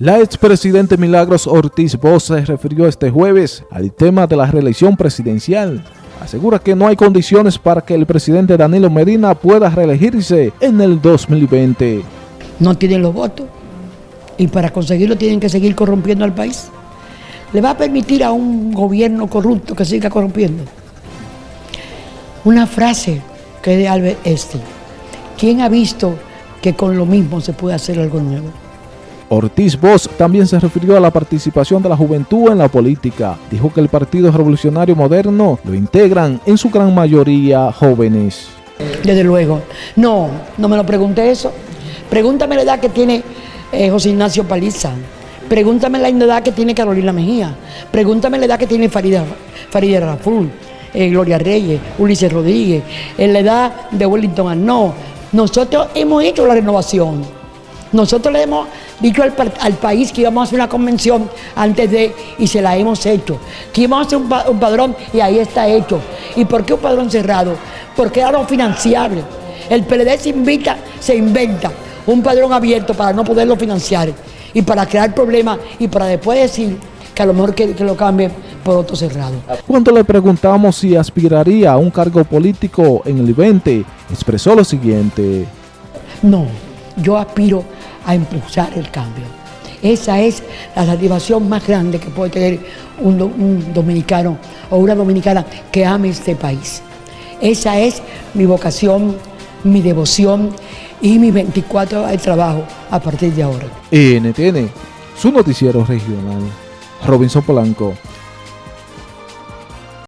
La expresidente Milagros Ortiz Bosch se refirió este jueves al tema de la reelección presidencial. Asegura que no hay condiciones para que el presidente Danilo Medina pueda reelegirse en el 2020. No tienen los votos y para conseguirlo tienen que seguir corrompiendo al país. ¿Le va a permitir a un gobierno corrupto que siga corrompiendo? Una frase que de Albert Einstein. ¿Quién ha visto que con lo mismo se puede hacer algo nuevo? Ortiz Bosch también se refirió a la participación de la juventud en la política. Dijo que el Partido Revolucionario Moderno lo integran en su gran mayoría jóvenes. Desde luego. No, no me lo pregunté eso. Pregúntame la edad que tiene eh, José Ignacio Paliza. Pregúntame la edad que tiene Carolina Mejía. Pregúntame la edad que tiene Farida, Farida Raful, eh, Gloria Reyes, Ulises Rodríguez, en la edad de Wellington Arnaud. Nosotros hemos hecho la renovación. Nosotros le hemos dicho al, país que íbamos a hacer una convención antes de, y se la hemos hecho. Que íbamos a hacer un, padrón y ahí está hecho. ¿Y por qué un padrón cerrado? Porque era no financiable. El PLD se invita, se inventa un padrón abierto para no poderlo financiar y para crear problemas y para después decir que a lo mejor que, que lo cambien por otro cerrado. Cuando le preguntamos si aspiraría a un cargo político en el 20, expresó lo siguiente. No, yo aspiro a impulsar el cambio. Esa es la satisfacción más grande que puede tener un, dominicano o una dominicana que ame este país. Esa es mi vocación, mi devoción y mi 24 horas de trabajo a partir de ahora. NTN, su noticiero regional. Robinson Polanco.